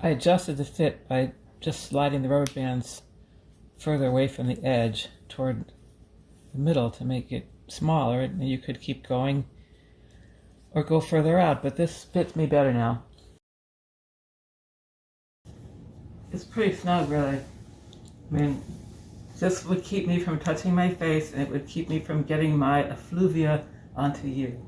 I adjusted the fit by just sliding the rubber bands further away from the edge toward the middle to make it smaller and you could keep going or go further out but this fits me better now. It's pretty snug really. I mean this would keep me from touching my face and it would keep me from getting my effluvia onto you.